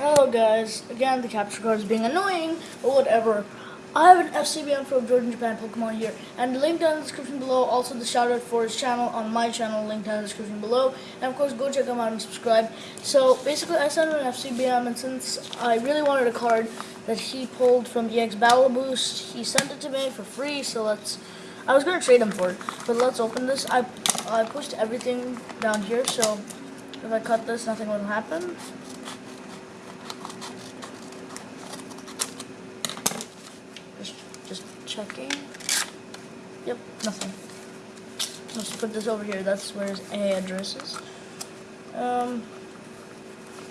Hello guys, again the capture card is being annoying, but whatever. I have an FCBM from Jordan Japan Pokemon here, and the link down in the description below, also the shout out for his channel on my channel, link down in the description below, and of course go check him out and subscribe. So basically I sent him an FCBM, and since I really wanted a card that he pulled from EX Battle Boost, he sent it to me for free, so let's, I was going to trade him for it, but let's open this. I, I pushed everything down here, so if I cut this, nothing will happen. Just, just checking. Yep, nothing. Let's put this over here. That's where his A address is. Um,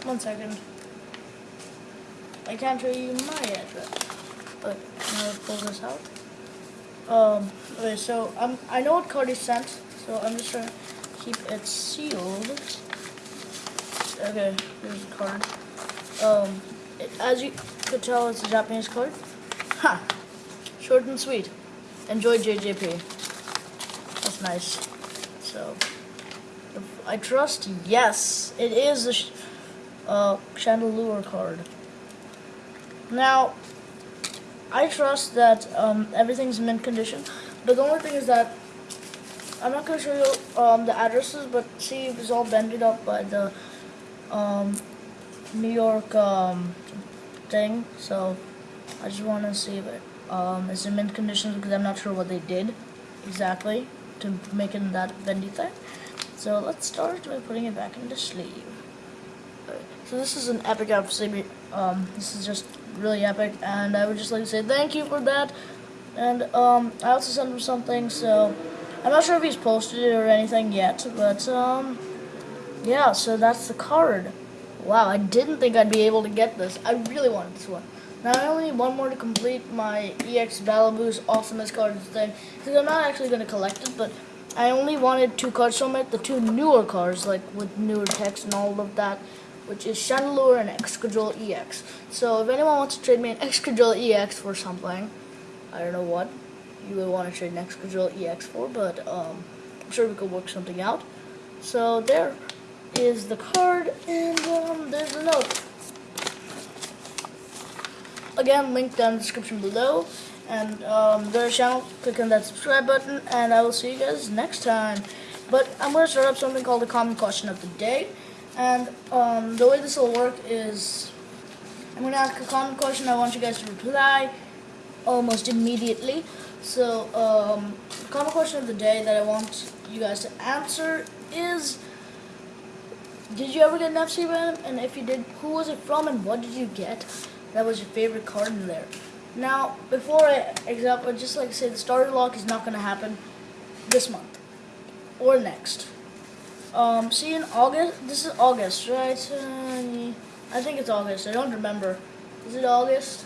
one second. I can't show you my address, but now pull this out. Um, okay, so I'm, I know what he sent, so I'm just trying to keep it sealed. Okay, here's the card. Um, it, as you could tell, it's a Japanese card. Ha! Short and sweet. Enjoy JJP. That's nice. So, I trust, yes, it is a sh uh, Chandelure card. Now, I trust that um, everything's mint condition, but the only thing is that I'm not going to show you um, the addresses, but see, it's all bended up by the um, New York um, thing, so I just want to see it um, is in mint condition because I'm not sure what they did exactly to make it that bendy thing. So let's start by putting it back in the sleeve. So this is an epic episode. Um, this is just really epic, and I would just like to say thank you for that. And um, I also sent him something, so I'm not sure if he's posted it or anything yet, but um, yeah. So that's the card. Wow, I didn't think I'd be able to get this. I really wanted this one. Now I only need one more to complete my EX Battle Boost Awesomeness card thing, because I'm not actually going to collect it, but I only wanted two cards from it, the two newer cards, like with newer text and all of that, which is Chandelure and Excadrill EX. So if anyone wants to trade me an Excadrill EX for something, I don't know what you would want to trade an Excadrill EX for, but um, I'm sure we could work something out. So there is the card, and um, there's the note. Again, link down in the description below. And um, go to channel, click on that subscribe button, and I will see you guys next time. But I'm going to start up something called the common question of the day. And um, the way this will work is I'm going to ask a common question. I want you guys to reply almost immediately. So, um, the common question of the day that I want you guys to answer is Did you ever get an FC Venom? And if you did, who was it from and what did you get? That was your favorite card in there. Now, before I example, just like I said, the starter lock is not going to happen this month or next. Um, see in August. This is August, right? Uh, I think it's August. I don't remember. Is it August?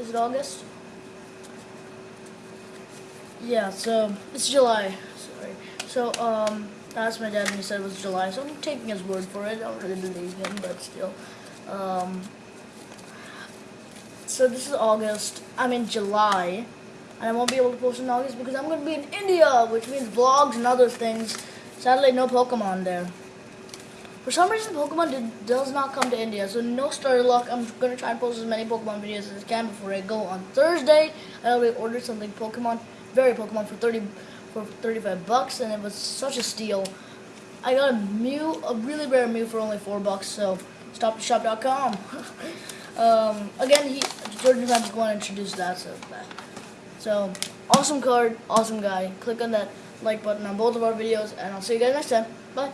Is it August? Yeah. So it's July. Sorry. So um, that's my dad, and he said it was July. So I'm taking his word for it. I don't really believe him, but still. Um, so this is August. I'm in July. And I won't be able to post in August because I'm going to be in India, which means vlogs and other things. Sadly, no Pokemon there. For some reason, Pokemon did, does not come to India, so no starter luck. I'm going to try and post as many Pokemon videos as I can before I go on Thursday. I already ordered something Pokemon, very Pokemon, for 30 for 35 bucks, and it was such a steal. I got a Mew, a really rare Mew for only 4 bucks, so stoptheshop.com. um, again, he, Jordan Fans going to introduce that, so that. So, awesome card, awesome guy. Click on that like button on both of our videos, and I'll see you guys next time. Bye.